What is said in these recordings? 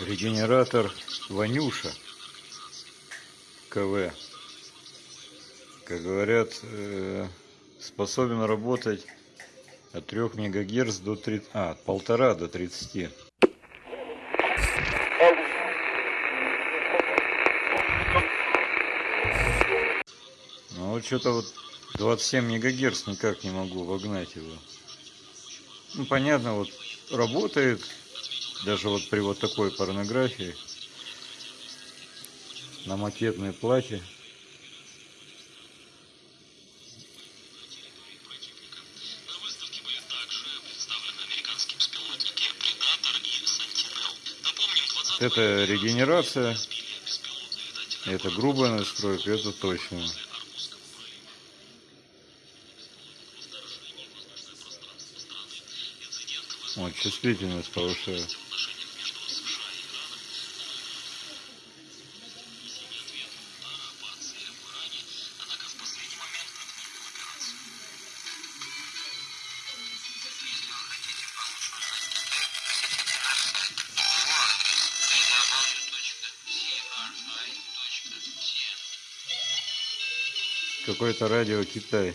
Регенератор Ванюша КВ. Как говорят, э, способен работать от 3 мегагерц до 30, а, от полтора до 30. Ну вот что-то вот 27 мегагерц никак не могу вогнать его. Ну понятно, вот работает даже вот при вот такой порнографии на макетной плате это регенерация это грубая настройка это точно. Вот чувствительность повышаю какой-то радио Китай.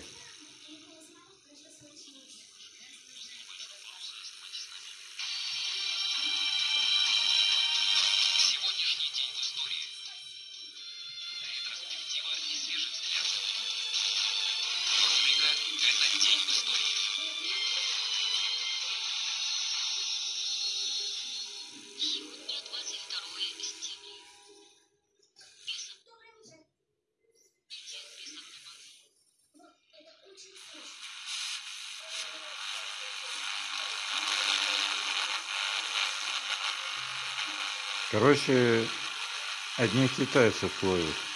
Короче, одних китайцев ловят.